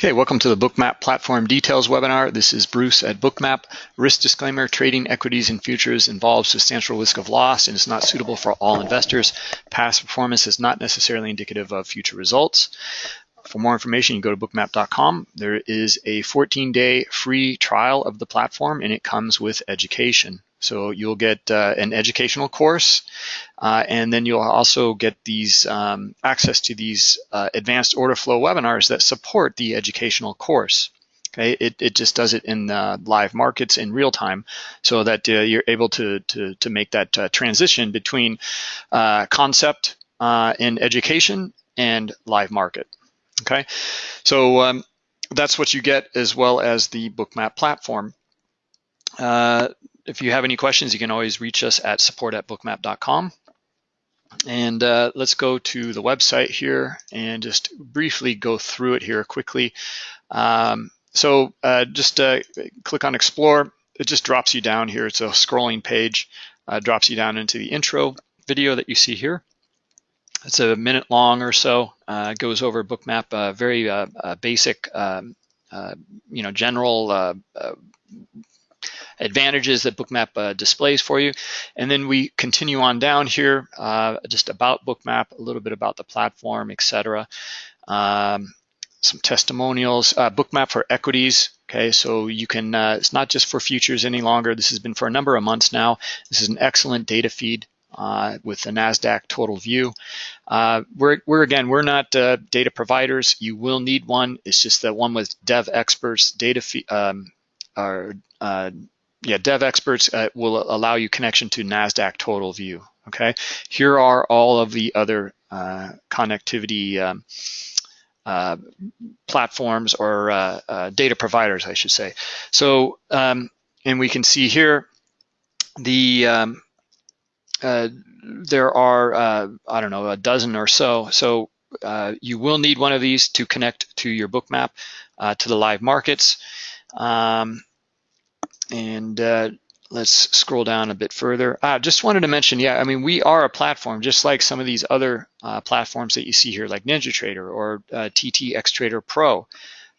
Okay, welcome to the Bookmap Platform Details webinar. This is Bruce at Bookmap. Risk disclaimer, trading equities and futures involves substantial risk of loss and is not suitable for all investors. Past performance is not necessarily indicative of future results. For more information, you go to bookmap.com. There is a 14-day free trial of the platform and it comes with education. So you'll get uh, an educational course, uh, and then you'll also get these um, access to these uh, advanced order flow webinars that support the educational course. Okay, it, it just does it in live markets in real time, so that uh, you're able to to to make that uh, transition between uh, concept in education and live market. Okay, so um, that's what you get as well as the Bookmap platform. Uh, if you have any questions, you can always reach us at support at bookmap.com. And uh, let's go to the website here and just briefly go through it here quickly. Um, so uh, just uh, click on Explore. It just drops you down here. It's a scrolling page, uh, drops you down into the intro video that you see here. It's a minute long or so. Uh, goes over Bookmap, uh, very basic, um, you know, general advantages that Bookmap uh, displays for you. And then we continue on down here, uh, just about Bookmap, a little bit about the platform, etc. Um, some testimonials, uh, Bookmap for equities. Okay, so you can, uh, it's not just for futures any longer. This has been for a number of months now. This is an excellent data feed uh, with the NASDAQ total view. Uh, we're, we're, again, we're not uh, data providers. You will need one. It's just that one with Devexperts data um, uh, yeah, Devexperts uh, will allow you connection to NASDAQ total view, okay? Here are all of the other uh, connectivity um, uh, platforms or uh, uh, data providers, I should say. So, um, and we can see here the, um, uh, there are, I don't know, a dozen or so. So you will need one of these to connect to your bookmap to the live markets. Um, and uh, let's scroll down a bit further. I uh, just wanted to mention, yeah, I mean, we are a platform just like some of these other uh, platforms that you see here, like NinjaTrader or uh, TT Xtrader Pro.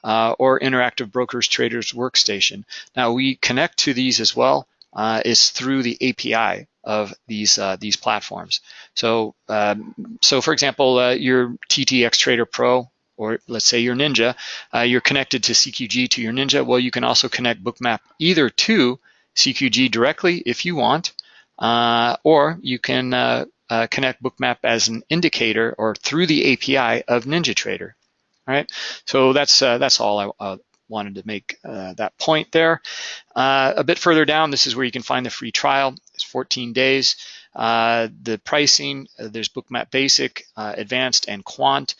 Uh, or Interactive Brokers Traders Workstation. Now we connect to these as well. Uh, is through the API of these uh, these platforms. So um, so for example, uh, your TTX Trader Pro or let's say your Ninja, uh, you're connected to CQG to your Ninja. Well, you can also connect Bookmap either to CQG directly if you want, uh, or you can uh, uh connect Bookmap as an indicator or through the API of NinjaTrader. All right, so that's uh, that's all I uh, wanted to make that point there. a bit further down, this is where you can find the free trial. It's 14 days. the pricing, there's Bookmap Basic, Advanced, and Quant.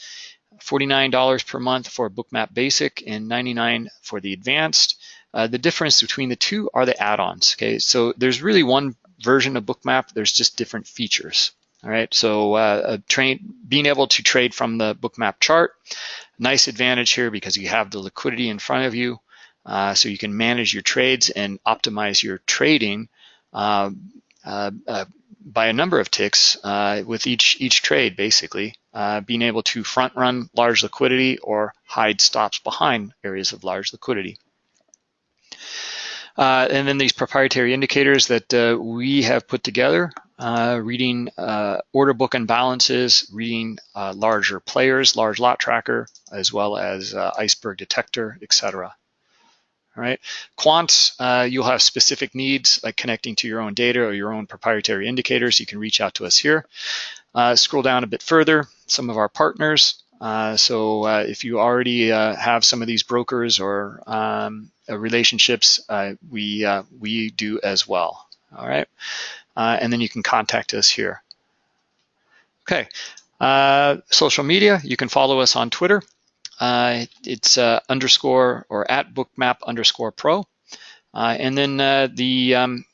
$49 per month for Bookmap Basic and $99 for the Advanced. Uh, the difference between the two are the add-ons, okay? So there's really one version of Bookmap, there's just different features, all right? So uh, train, being able to trade from the Bookmap chart, nice advantage here because you have the liquidity in front of you, uh, so you can manage your trades and optimize your trading uh, uh, uh, by a number of ticks uh, with each each trade, basically uh, being able to front run large liquidity or hide stops behind areas of large liquidity. Uh, and then these proprietary indicators that uh, we have put together, uh, reading order book imbalances, reading larger players, large lot tracker, as well as iceberg detector, etc. All right, quants, uh, you'll have specific needs like connecting to your own data or your own proprietary indicators. You can reach out to us here. Uh, scroll down a bit further, some of our partners. Uh, so uh, if you already uh, have some of these brokers or um, uh, relationships, we, we do as well, all right? and then you can contact us here. Okay, social media, you can follow us on Twitter. Uh, it's uh, underscore or at bookmap underscore pro. Uh, and then the um,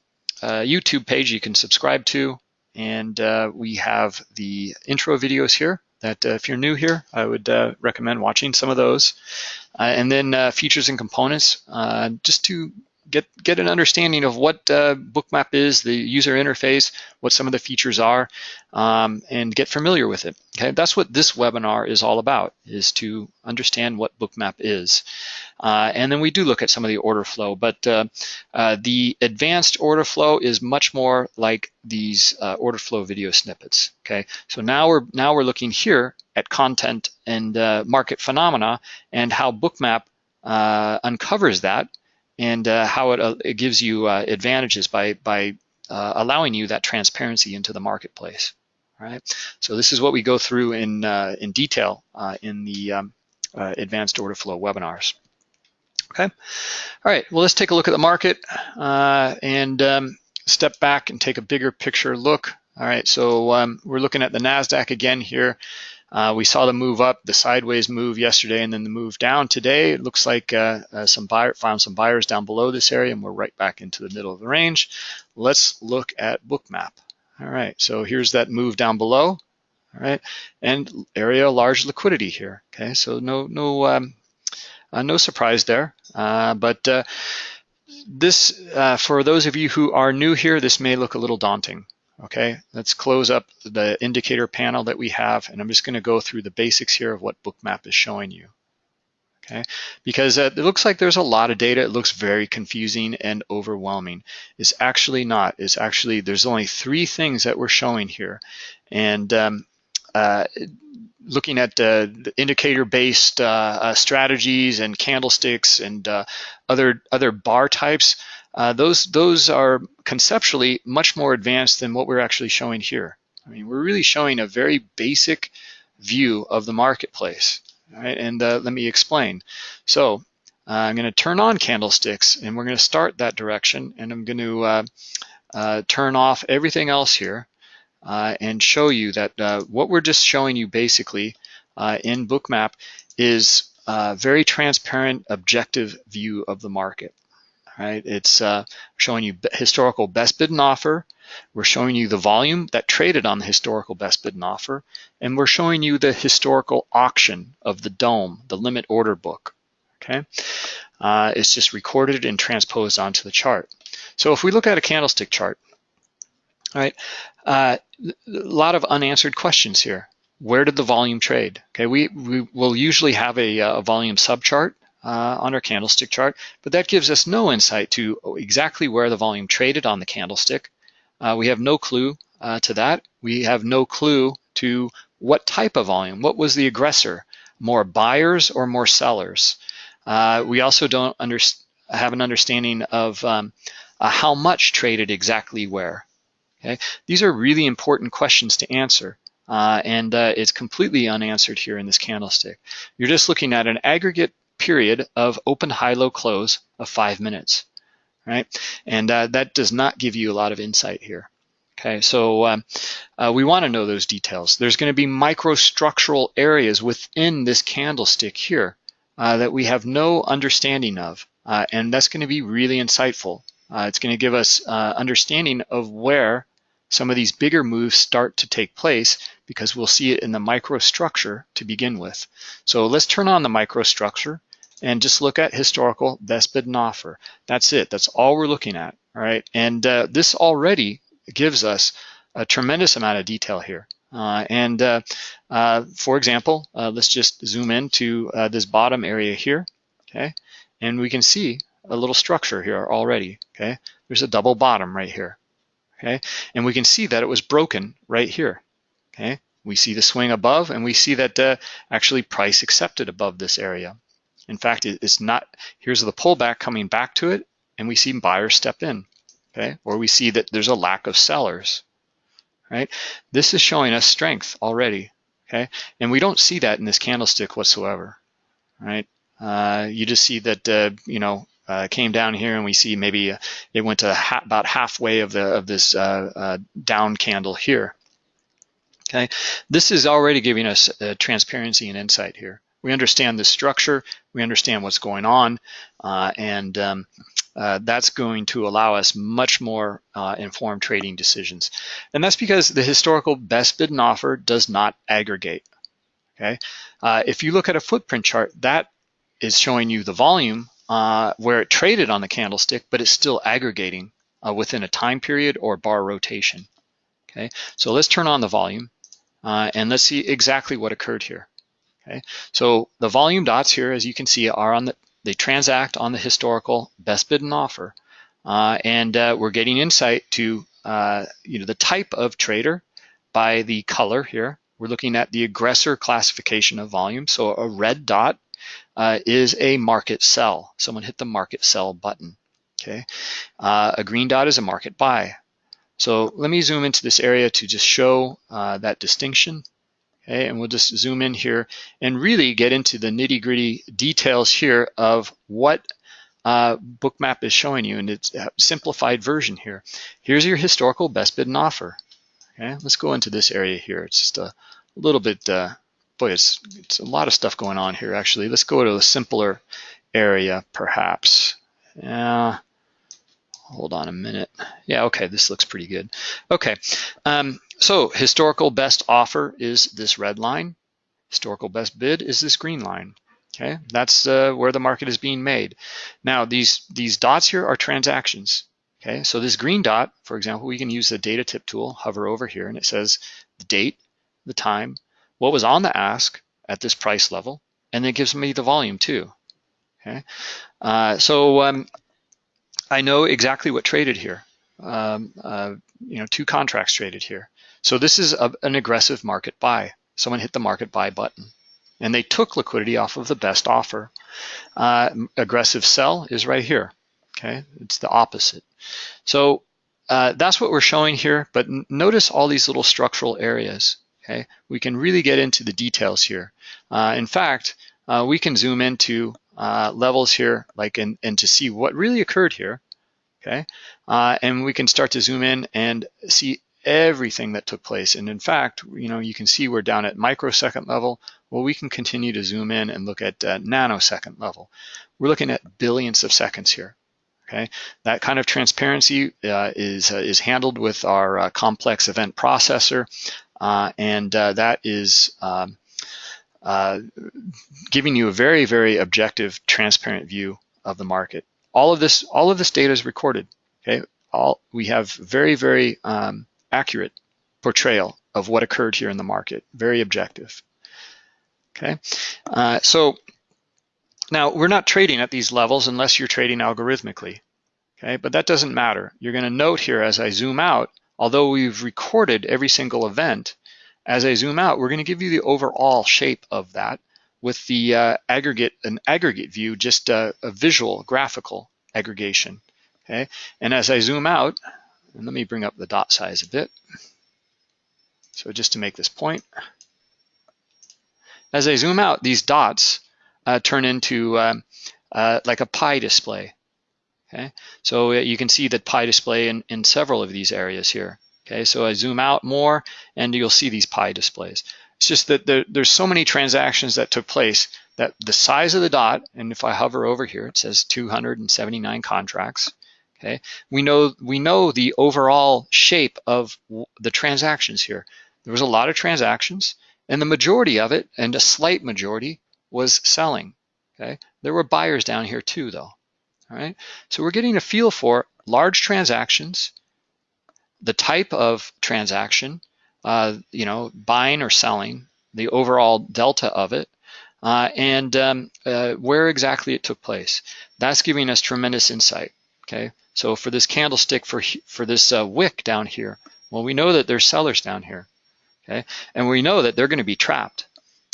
YouTube page you can subscribe to. And we have the intro videos here that if you're new here, I would recommend watching some of those. and then features and components, just to get get an understanding of what uh, Bookmap is, the user interface, what some of the features are, um, and get familiar with it. Okay, that's what this webinar is all about: is to understand what Bookmap is. Uh, and then we do look at some of the order flow, but uh, uh the advanced order flow is much more like these uh, order flow video snippets. Okay, so now we're now we're looking here at content and uh, market phenomena and how Bookmap uncovers that and uh, how it, uh, it, gives you uh, advantages by, by uh, allowing you that transparency into the marketplace. Right. So this is what we go through in, uh, in detail uh, in the um, advanced order flow webinars. Okay. All right. Well, let's take a look at the market and um, step back and take a bigger picture look. All right. So um, we're looking at the NASDAQ again here. Uh, we saw the move up, the sideways move yesterday, and then the move down today. It looks like uh, uh, some buyer found some buyers down below this area, and we're right back into the middle of the range. Let's look at Bookmap. All right, so here's that move down below. All right, and area large liquidity here. Okay, so no no um, uh, no surprise there, uh, but uh, this for those of you who are new here, this may look a little daunting. Okay, let's close up the indicator panel that we have, and I'm just going to go through the basics here of what Bookmap is showing you. Okay, because uh, it looks like there's a lot of data. It looks very confusing and overwhelming. It's actually not. It's actually, there's only three things that we're showing here. And um, uh, looking at uh, the indicator-based uh, uh, strategies and candlesticks and uh, other other bar types, uh, those those are conceptually much more advanced than what we're actually showing here. I mean, we're really showing a very basic view of the marketplace. Right? And uh, let me explain. So uh, I'm going to turn on candlesticks, and we're going to start that direction, and I'm going to uh, uh, turn off everything else here and show you that what we're just showing you basically in Bookmap is a very transparent, objective view of the market right? It's uh, showing you historical best bid and offer. We're showing you the volume that traded on the historical best bid and offer. And we're showing you the historical auction of the dome, the limit order book, okay? Uh, it's just recorded and transposed onto the chart. So if we look at a candlestick chart, all right, uh, a lot of unanswered questions here. Where did the volume trade? Okay, we, we will usually have a, a volume subchart uh, on our candlestick chart, but that gives us no insight to exactly where the volume traded on the candlestick. Uh, we have no clue uh, to that. We have no clue to what type of volume, what was the aggressor, more buyers or more sellers. Uh, we also don't have an understanding of um, uh, how much traded exactly where. Okay, These are really important questions to answer. Uh, and uh, it's completely unanswered here in this candlestick. You're just looking at an aggregate period of open high-low close of five minutes, right? And uh, that does not give you a lot of insight here. Okay, so um, uh, we want to know those details. There's going to be microstructural areas within this candlestick here uh, that we have no understanding of, uh, and that's going to be really insightful. Uh, it's going to give us uh, understanding of where some of these bigger moves start to take place because we'll see it in the microstructure to begin with. So let's turn on the microstructure and just look at historical best bid and offer. That's it. That's all we're looking at. All right. And uh, this already gives us a tremendous amount of detail here. Uh, and uh, uh for example, uh, let's just zoom in to uh, this bottom area here. Okay. And we can see a little structure here already. Okay. There's a double bottom right here. Okay. And we can see that it was broken right here. Okay. We see the swing above and we see that actually price accepted above this area. In fact, it's not, here's the pullback coming back to it, and we see buyers step in, okay? Or we see that there's a lack of sellers, right? This is showing us strength already, okay? And we don't see that in this candlestick whatsoever, right? Uh, you just see that, uh, you know, uh, came down here and we see maybe uh, it went to ha about halfway of the of this uh, uh, down candle here. Okay, this is already giving us transparency and insight here we understand the structure, we understand what's going on, uh, and um, uh, that's going to allow us much more uh, informed trading decisions. And that's because the historical best bid and offer does not aggregate. Okay, uh, If you look at a footprint chart, that is showing you the volume uh, where it traded on the candlestick, but it's still aggregating uh, within a time period or bar rotation. Okay, so let's turn on the volume and let's see exactly what occurred here. Okay, so the volume dots here, as you can see, are on the they transact on the historical best bid and offer, uh, and uh, we're getting insight to uh, you know the type of trader by the color here. We're looking at the aggressor classification of volume. So a red dot uh, is a market sell. Someone hit the market sell button. Okay, uh, a green dot is a market buy. So let me zoom into this area to just show uh, that distinction. Okay, and we'll just zoom in here and really get into the nitty gritty details here of what uh, Bookmap is showing you and it's simplified version here. Here's your historical best bid and offer. Okay, let's go into this area here. It's just a, little bit, uh, boy, it's, it's a lot of stuff going on here actually. Let's go to a simpler area perhaps. Yeah, hold on a minute. Yeah, okay, this looks pretty good. Okay, um, so historical best offer is this red line. Historical best bid is this green line. Okay, that's uh, where the market is being made. Now, these, these dots here are transactions. Okay, so this green dot, for example, we can use the data tip tool, hover over here, and it says the date, the time, what was on the ask at this price level, and it gives me the volume too. Okay, uh, so um, I know exactly what traded here. Um, uh, you know, two contracts traded here. So this is a, an aggressive market buy. Someone hit the market buy button, and they took liquidity off of the best offer. Uh, aggressive sell is right here. Okay, it's the opposite. So uh, that's what we're showing here, but notice all these little structural areas. Okay, we can really get into the details here. Uh, in fact, uh, we can zoom into uh, levels here, like and and to see what really occurred here. Okay, uh, and we can start to zoom in and see everything that took place. And in fact, you know, you can see we're down at microsecond level. Well, we can continue to zoom in and look at uh, nanosecond level. We're looking at billions of seconds here. Okay, that kind of transparency uh, is uh, is handled with our uh, complex event processor, uh, and uh, that is um, giving you a very very objective, transparent view of the market. All of this all of this data is recorded. Okay, all we have very very um, accurate portrayal of what occurred here in the market. Very objective. Okay, so now, we're not trading at these levels unless you're trading algorithmically, okay? But that doesn't matter. You're gonna note here as I zoom out, although we've recorded every single event, as I zoom out, we're gonna give you the overall shape of that with the uh, aggregate, an aggregate view, just a visual, graphical aggregation, okay? And as I zoom out, and let me bring up the dot size a bit. So just to make this point, as I zoom out, these dots uh, turn into um, uh, like a pie display. Okay, so uh, you can see that pie display in, in several of these areas here. Okay, so I zoom out more and you'll see these pie displays. It's just that there, there's so many transactions that took place that the size of the dot, and if I hover over here, it says 279 contracts. Okay, we know we know the overall shape of the transactions here. There was a lot of transactions, and the majority of it, and a slight majority, was selling. Okay, there were buyers down here too, though. All right, so we're getting a feel for large transactions, the type of transaction, uh, you know, buying or selling, the overall delta of it, uh, and um, uh, where exactly it took place. That's giving us tremendous insight. Okay, so for this candlestick, for for this uh, wick down here, well, we know that there's sellers down here. Okay, and we know that they're going to be trapped.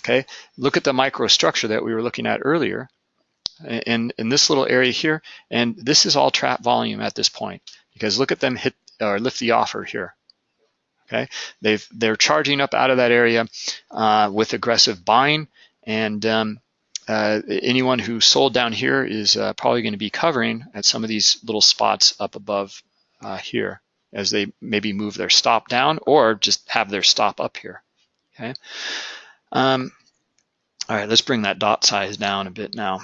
Okay, look at the microstructure that we were looking at earlier in, in this little area here, and this is all trap volume at this point because look at them hit or lift the offer here. Okay, they've they're charging up out of that area uh, with aggressive buying, and um, uh, anyone who sold down here is uh, probably going to be covering at some of these little spots up above uh, here as they maybe move their stop down or just have their stop up here. Okay. Um, all right, let's bring that dot size down a bit now.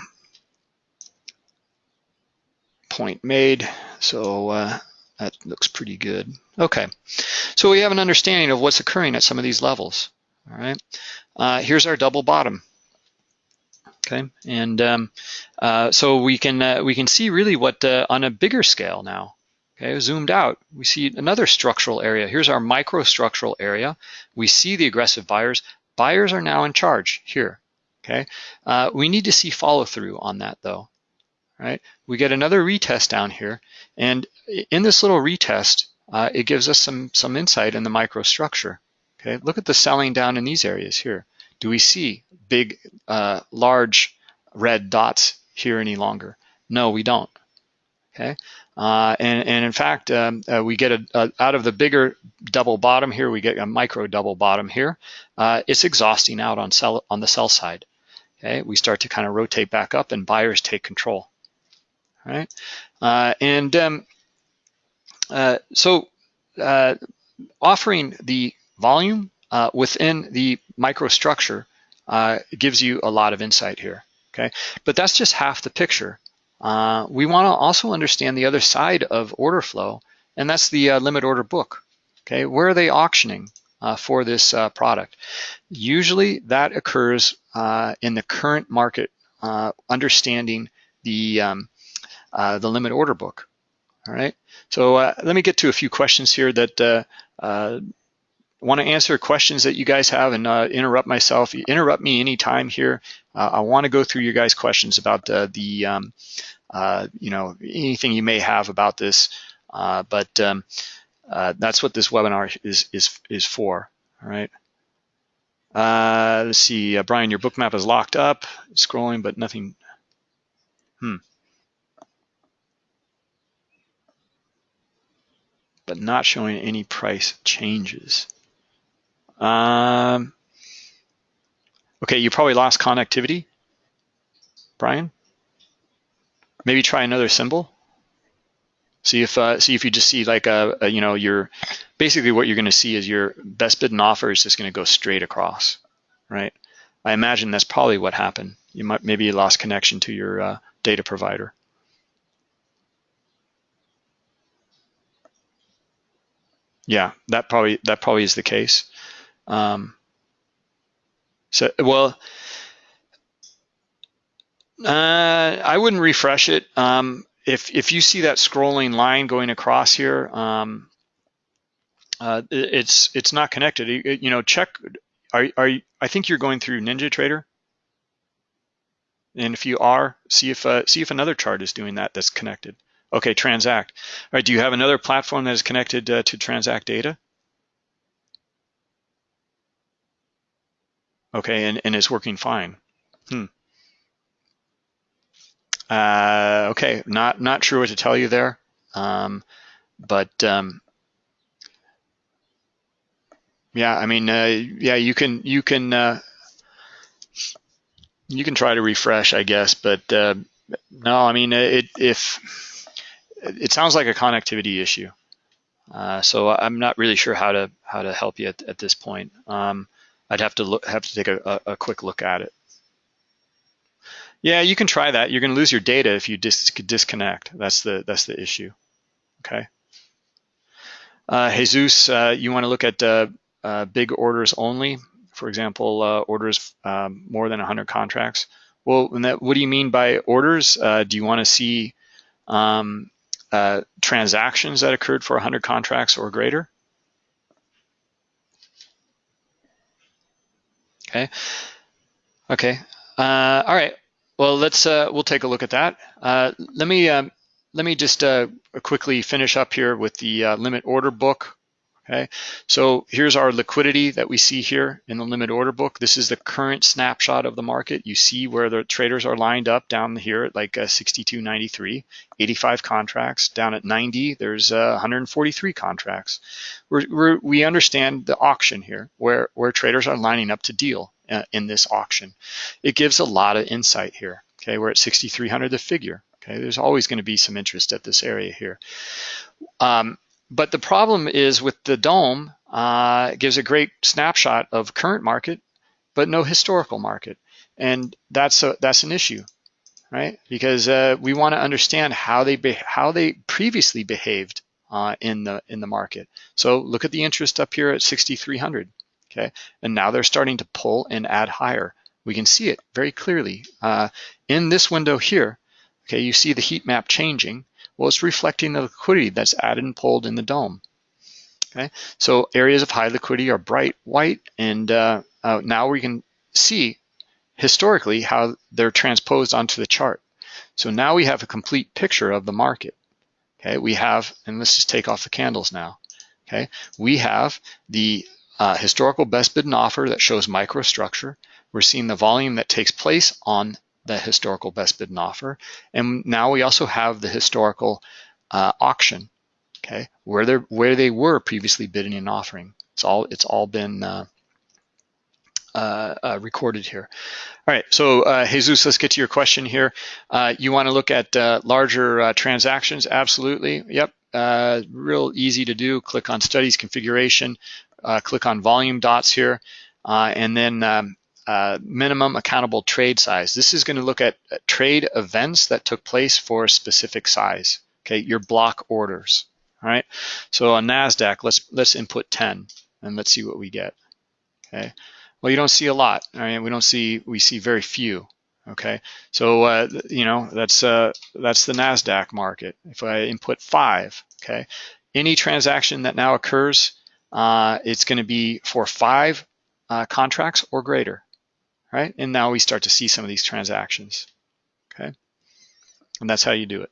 Point made, so uh, that looks pretty good. Okay, so we have an understanding of what's occurring at some of these levels. All right, uh, here's our double bottom. Okay, and um, uh, so we can uh, we can see really what uh, on a bigger scale now. Okay, zoomed out, we see another structural area. Here's our microstructural area. We see the aggressive buyers. Buyers are now in charge here. Okay, uh, we need to see follow through on that though. Right, we get another retest down here, and in this little retest, uh, it gives us some some insight in the microstructure. Okay, look at the selling down in these areas here. Do we see big, uh, large red dots here any longer? No, we don't. Okay, uh, and, and in fact, um, uh, we get a, a, out of the bigger double bottom here, we get a micro double bottom here. Uh, it's exhausting out on sell on the sell side. Okay, we start to kind of rotate back up, and buyers take control. All right, uh, and um, uh, so offering the volume within the microstructure uh, gives you a lot of insight here, okay? But that's just half the picture. Uh, we wanna also understand the other side of order flow, and that's the uh, limit order book, okay? Where are they auctioning uh, for this uh, product? Usually that occurs in the current market, understanding the, um, the limit order book, all right? So let me get to a few questions here that want to answer questions that you guys have and uh, interrupt myself. Interrupt me anytime here. Uh, I want to go through your guys' questions about uh, the, um, uh, you know, anything you may have about this. Uh, but um, uh, that's what this webinar is is is for. All right. let's see, Brian, your Bookmap is locked up. Scrolling, but nothing. Hmm. But not showing any price changes. Um, okay, you probably lost connectivity, Brian. Maybe try another symbol. See if uh, see if you just see like a, a you know your basically what you're going to see is your best bid and offer is just going to go straight across, right? I imagine that's probably what happened. You might maybe you lost connection to your uh, data provider. Yeah, that probably that probably is the case. Um, so, well, uh, I wouldn't refresh it. Um, if if you see that scrolling line going across here, um, uh, it's it's not connected. You, know, check. Are are you, I think you're going through NinjaTrader, and if you are, see if uh, see if another chart is doing that that's connected. Okay, Transact. All right. Do you have another platform that is connected uh, to Transact data? Okay, and, and it's working fine. Hmm. Uh, okay, not not sure what to tell you there, um, but um, yeah, I mean, uh, yeah, you can you can uh, you can try to refresh, I guess, but uh, no, I mean, it if it sounds like a connectivity issue, uh, so I'm not really sure how to how to help you at, at this point. Um, I'd have to look, have to take a, a, quick look at it. Yeah, you can try that. You're going to lose your data if you dis disconnect. That's the that's the issue. Okay. Uh, Jesus, uh, you want to look at uh, uh big orders only? For example, uh, orders um, more than 100 contracts. Well, that, what do you mean by orders? Uh, do you want to see um, transactions that occurred for 100 contracts or greater? Okay. Okay. Uh, all right. Well, let's uh, we'll take a look at that. Uh, let me um, let me just uh, quickly finish up here with the uh, limit order book. Okay, so here's our liquidity that we see here in the limit order book. This is the current snapshot of the market. You see where the traders are lined up down here at like uh, 62.93, 85 contracts. Down at 90, there's uh, 143 contracts. We're, we're, we understand the auction here, where, where traders are lining up to deal uh, in this auction. It gives a lot of insight here. Okay, we're at 6,300 the figure. Okay, there's always going to be some interest at this area here. Um, but the problem is with the dome, uh, gives a great snapshot of current market, but no historical market. And that's a, that's an issue, right? Because uh, we want to understand how they how they previously behaved uh, in the in the market. So look at the interest up here at 6,300, okay? And now they're starting to pull and add higher. we can see it very clearly. Uh, in this window here, okay, you see the heat map changing. Well, it's reflecting the liquidity that's added and pulled in the dome. Okay, so areas of high liquidity are bright white, and uh, uh, now we can see historically how they're transposed onto the chart. So now we have a complete picture of the market. Okay, we have, and let's just take off the candles now. Okay, we have the uh, historical best bid and offer that shows microstructure. We're seeing the volume that takes place on the historical best bid and offer. And now we also have the historical uh, auction, okay, where they where they were previously bidding and offering. It's all it's all been uh, uh, uh, recorded here. All right, so uh, Jesus, let's get to your question here. Uh, you want to look at larger transactions? Absolutely. Yep. real easy to do. Click on Studies Configuration. click on Volume Dots here, and then um, minimum accountable trade size. This is going to look at trade events that took place for a specific size. Okay, your block orders. All right. So on Nasdaq, let's let's input 10, and let's see what we get. Okay. Well, you don't see a lot. I mean, we don't see, we see very few. Okay, so uh, you know that's uh, that's the Nasdaq market. If I input five, okay, any transaction that now occurs, uh, it's going to be for five uh, contracts or greater, right? And now we start to see some of these transactions. Okay, and that's how you do it.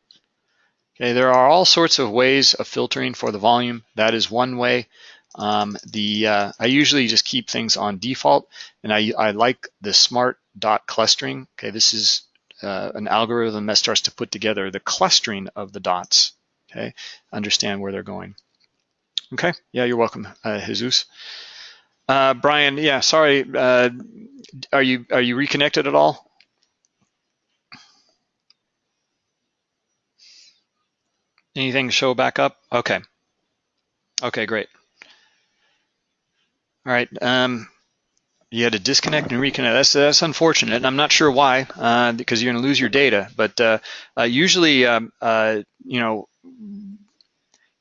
Okay, there are all sorts of ways of filtering for the volume. That is one way. Um, the uh, I usually just keep things on default, and I, I like the smart dot clustering. Okay, this is uh, an algorithm that starts to put together the clustering of the dots. Okay, understand where they're going. Okay, yeah, you're welcome, uh, Jesus. Uh, Brian, yeah, sorry. Uh, are you are you reconnected at all? Anything show back up? Okay. Okay, great. All right. Um, you had to disconnect and reconnect. That's that's unfortunate. And I'm not sure why, uh, because you're going to lose your data. But uh, uh, usually, um, uh, you know,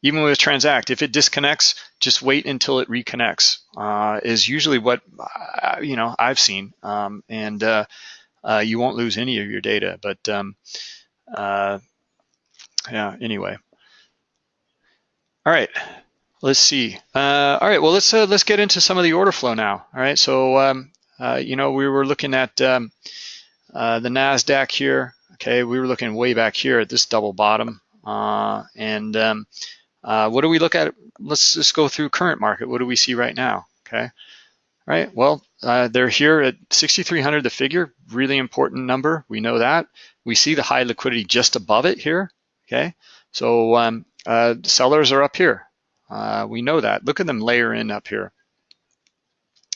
even with Transact, if it disconnects, just wait until it reconnects. Uh, is usually what uh, you know I've seen, um, and you won't lose any of your data. But um, yeah. Anyway. All right. Let's see. Uh, all right, well, let's uh, let's get into some of the order flow now. All right, so um, uh, you know we were looking at um, uh, the Nasdaq here. Okay, we were looking way back here at this double bottom, uh, and um, uh, what do we look at? Let's just go through current market. What do we see right now? Okay, all right. Well, they're here at 6,300. The figure, really important number. We know that. We see the high liquidity just above it here. Okay, so um, sellers are up here. Uh, we know that. Look at them layer in up here.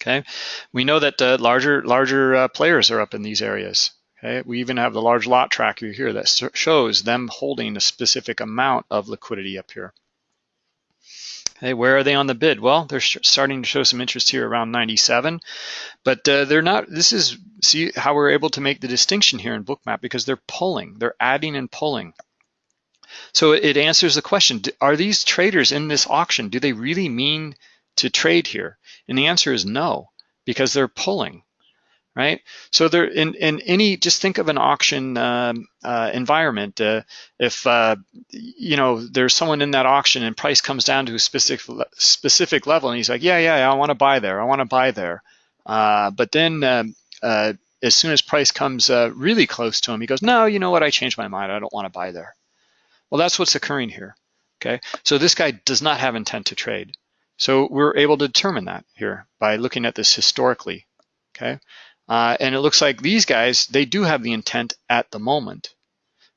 Okay, we know that uh, larger larger uh, players are up in these areas. Okay, we even have the large lot tracker here that shows them holding a specific amount of liquidity up here. Okay, where are they on the bid? Well, they're starting to show some interest here around 97, but uh, they're not. This is see how we're able to make the distinction here in Bookmap because they're pulling, they're adding and pulling. So it answers the question, are these traders in this auction, do they really mean to trade here? And the answer is no, because they're pulling, right? So they're in, in any, just think of an auction um, uh, environment. Uh, if, uh, you know, there's someone in that auction and price comes down to a specific, specific level and he's like, yeah, yeah, I wanna buy there, I wanna buy there. Uh, but then um, uh, as soon as price comes uh, really close to him, he goes, no, you know what, I changed my mind, I don't wanna buy there. Well, that's what's occurring here, okay? So this guy does not have intent to trade. So we're able to determine that here by looking at this historically, okay? Uh, and it looks like these guys, they do have the intent at the moment,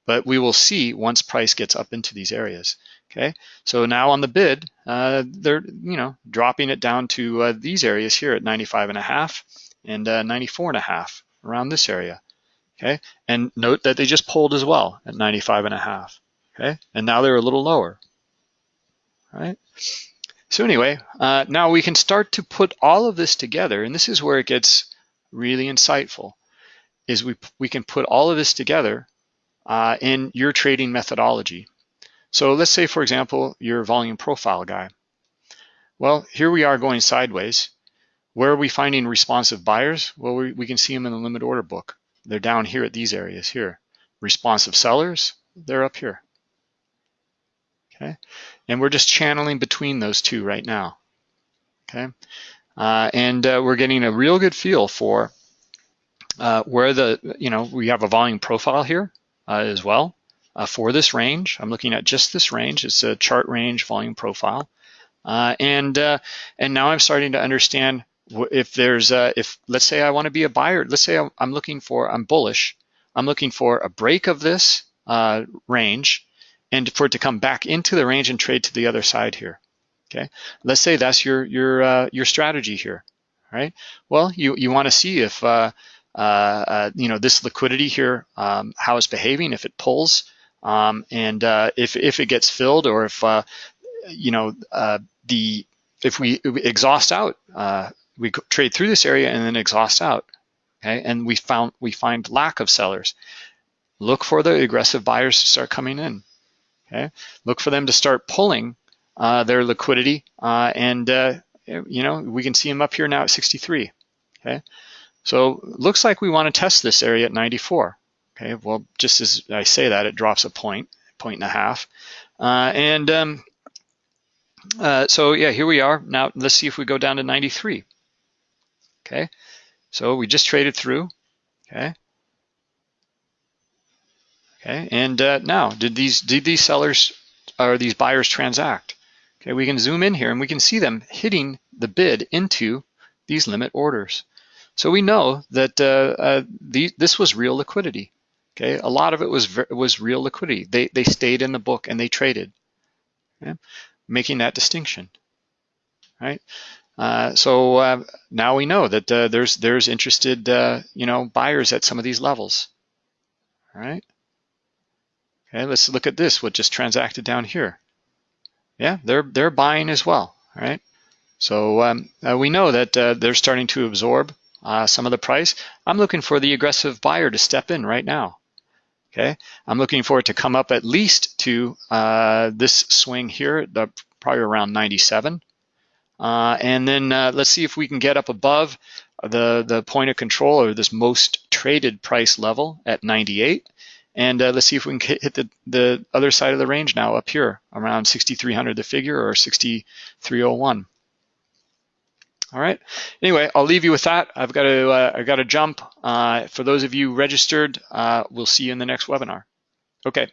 but we will see once price gets up into these areas, okay? So now on the bid, uh, they're, you know, dropping it down to uh, these areas here at 95 and a half and uh, 94 and a half around this area, okay? And note that they just pulled as well at 95 and a half okay? And now they're a little lower, right? So anyway, uh, now we can start to put all of this together, and this is where it gets really insightful, is we, we can put all of this together uh, in your trading methodology. So let's say, for example, you're a volume profile guy. Well, here we are going sideways. where are we finding responsive buyers? Well, we, we can see them in the limit order book. They're down here at these areas here. Responsive sellers, they're up here. Okay, and we're just channeling between those two right now. Okay, uh, and uh, we're getting a real good feel for uh, where the, you know, we have a volume profile here uh, as well uh, for this range. I'm looking at just this range. It's a chart range volume profile. Uh, and and now I'm starting to understand if there's a, if let's say I want to be a buyer, let's say I'm looking for, I'm bullish, I'm looking for a break of this range and for it to come back into the range and trade to the other side here. Okay, let's say that's your your uh, your strategy here, right? Well, you you want to see if uh, uh, uh, you know this liquidity here, um, how it's behaving, if it pulls, um, and uh, if if it gets filled, or if uh, you know the if we exhaust out we trade through this area and then exhaust out. Okay, and we found we find lack of sellers. Look for the aggressive buyers to start coming in. Okay, look for them to start pulling their liquidity, uh, and uh, you know we can see them up here now at 63. Okay, so looks like we want to test this area at 94. Okay, well just as I say that, it drops a point, point and a half, uh, and um, uh, so yeah, here we are. Now let's see if we go down to 93 okay? So we just traded through, okay? Okay, and uh, now, did these did these sellers or these buyers transact? Okay, we can zoom in here and we can see them hitting the bid into these limit orders. So we know that uh, uh, the, this was real liquidity. Okay, a lot of it was was real liquidity. They they stayed in the book and they traded, okay? making that distinction. Right. Uh, so uh, now we know that uh, there's there's interested uh, you know buyers at some of these levels. All right. Okay, let's look at this. What just transacted down here? Yeah, they're they're buying as well. right? So um, uh, we know that they're starting to absorb some of the price. I'm looking for the aggressive buyer to step in right now. Okay, I'm looking for it to come up at least to this swing here, the, probably around 97. Uh, and then uh, let's see if we can get up above the, the point of control or this most traded price level at 98. And uh, let's see if we can hit the, the other side of the range now up here around 6,300 the figure or 6,301. All right. Anyway, I'll leave you with that. I've got to uh, I've got to jump. Uh, for those of you registered, uh, we'll see you in the next webinar. Okay.